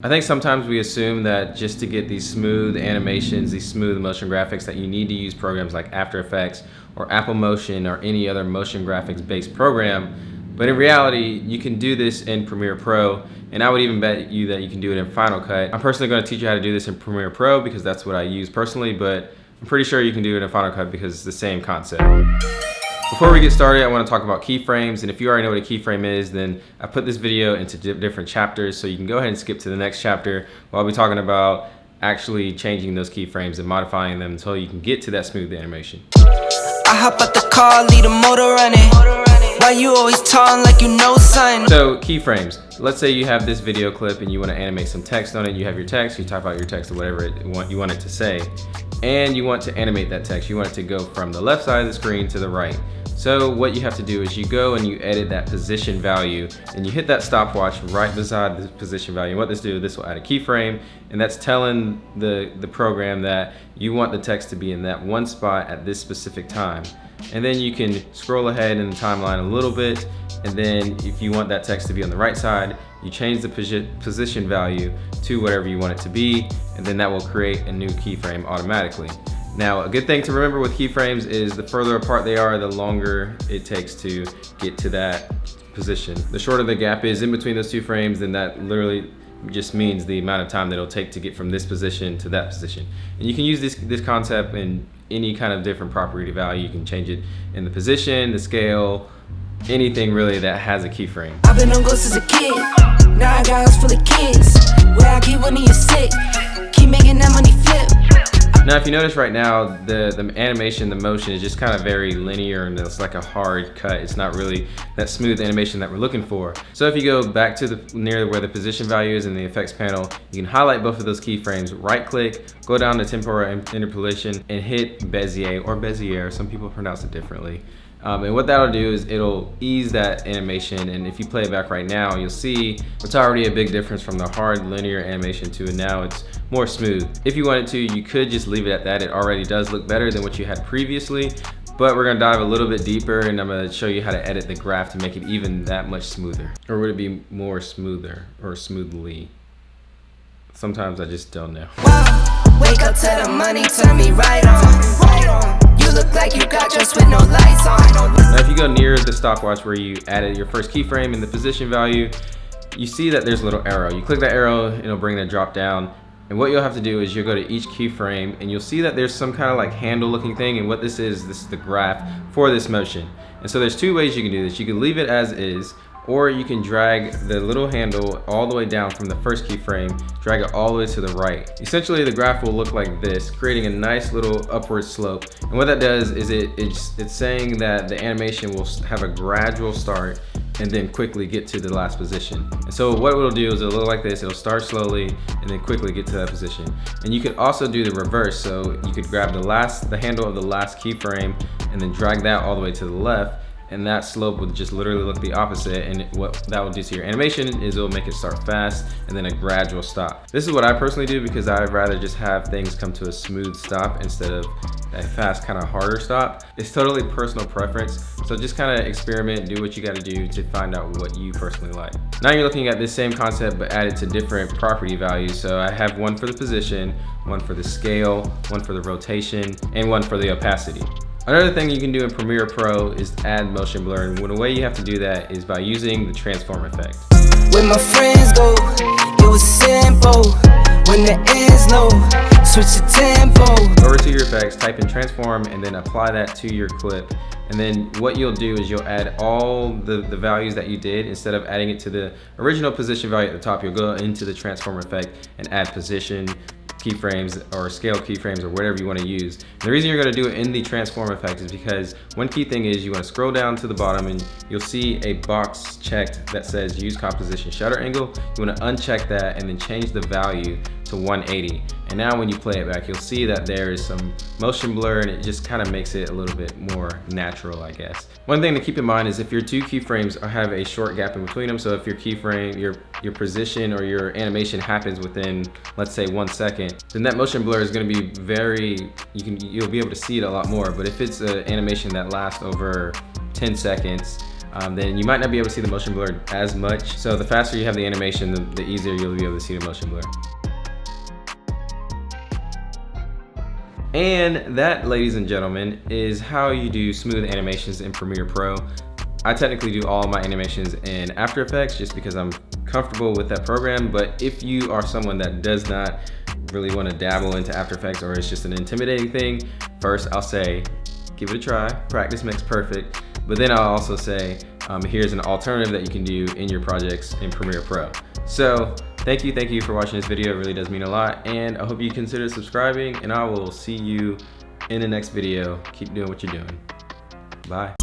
I think sometimes we assume that just to get these smooth animations, these smooth motion graphics, that you need to use programs like After Effects or Apple Motion or any other motion graphics based program. But in reality, you can do this in Premiere Pro, and I would even bet you that you can do it in Final Cut. I'm personally gonna teach you how to do this in Premiere Pro because that's what I use personally, but I'm pretty sure you can do it in Final Cut because it's the same concept. Before we get started, I want to talk about keyframes, and if you already know what a keyframe is, then I put this video into different chapters, so you can go ahead and skip to the next chapter. Where I'll be talking about actually changing those keyframes and modifying them until you can get to that smooth animation. I hop out the car, lead a motor running. Why you always talking like you know something? So keyframes. Let's say you have this video clip and you want to animate some text on it. You have your text, you type out your text or whatever it want, you want it to say. And you want to animate that text. You want it to go from the left side of the screen to the right. So what you have to do is you go and you edit that position value and you hit that stopwatch right beside the position value. And what this do, this will add a keyframe and that's telling the, the program that you want the text to be in that one spot at this specific time. And then you can scroll ahead in the timeline a little bit and then if you want that text to be on the right side, you change the position value to whatever you want it to be and then that will create a new keyframe automatically. Now, a good thing to remember with keyframes is the further apart they are, the longer it takes to get to that position. The shorter the gap is in between those two frames, then that literally just means the amount of time that it'll take to get from this position to that position. And you can use this, this concept in any kind of different property value. You can change it in the position, the scale, anything really that has a keyframe. I've been on ghosts as a kid. Now I got full of kids. Where I keep you're sick. Keep making that money flip. Now, if you notice right now, the, the animation, the motion is just kind of very linear and it's like a hard cut. It's not really that smooth animation that we're looking for. So if you go back to the near where the position value is in the effects panel, you can highlight both of those keyframes, right click, go down to temporal interpolation and hit Bezier or Bezier, some people pronounce it differently. Um, and what that'll do is it'll ease that animation and if you play it back right now you'll see it's already a big difference from the hard linear animation to now it's more smooth. If you wanted to you could just leave it at that. It already does look better than what you had previously but we're gonna dive a little bit deeper and I'm gonna show you how to edit the graph to make it even that much smoother. Or would it be more smoother or smoothly? Sometimes I just don't know. Wake up to the money, turn me right on look like you got just with no lights on. Now if you go near the stopwatch where you added your first keyframe and the position value, you see that there's a little arrow. You click that arrow, it'll bring the drop down. And what you'll have to do is you'll go to each keyframe and you'll see that there's some kind of like handle looking thing. And what this is, this is the graph for this motion. And so there's two ways you can do this. You can leave it as is, or you can drag the little handle all the way down from the first keyframe, drag it all the way to the right. Essentially, the graph will look like this, creating a nice little upward slope. And what that does is it, it's, it's saying that the animation will have a gradual start and then quickly get to the last position. And so what it'll do is it'll look like this. It'll start slowly and then quickly get to that position. And you could also do the reverse. So you could grab the last, the handle of the last keyframe and then drag that all the way to the left and that slope would just literally look the opposite and what that will do to your animation is it'll make it start fast and then a gradual stop. This is what I personally do because I'd rather just have things come to a smooth stop instead of a fast kind of harder stop. It's totally personal preference so just kind of experiment do what you got to do to find out what you personally like. Now you're looking at this same concept but added to different property values so I have one for the position, one for the scale, one for the rotation, and one for the opacity. Another thing you can do in Premiere Pro is add motion blur and the way you have to do that is by using the transform effect. When my friends go, it was simple. When the ends low, switch the tempo. Over to your effects, type in transform and then apply that to your clip. And then what you'll do is you'll add all the, the values that you did instead of adding it to the original position value at the top, you'll go into the transform effect and add position, keyframes or scale keyframes or whatever you want to use. And the reason you're going to do it in the transform effect is because one key thing is you want to scroll down to the bottom and you'll see a box checked that says use composition shutter angle. You want to uncheck that and then change the value to 180. And now when you play it back, you'll see that there is some motion blur and it just kind of makes it a little bit more natural, I guess. One thing to keep in mind is if your two keyframes have a short gap in between them, so if your keyframe, your, your position or your animation happens within, let's say one second, then that motion blur is gonna be very, you can, you'll be able to see it a lot more. But if it's an animation that lasts over 10 seconds, um, then you might not be able to see the motion blur as much. So the faster you have the animation, the, the easier you'll be able to see the motion blur. And that, ladies and gentlemen, is how you do smooth animations in Premiere Pro. I technically do all my animations in After Effects just because I'm comfortable with that program. But if you are someone that does not really want to dabble into After Effects or it's just an intimidating thing, first I'll say, give it a try. Practice makes perfect. But then I'll also say, um, here's an alternative that you can do in your projects in Premiere Pro. So thank you, thank you for watching this video. It really does mean a lot. And I hope you consider subscribing and I will see you in the next video. Keep doing what you're doing. Bye.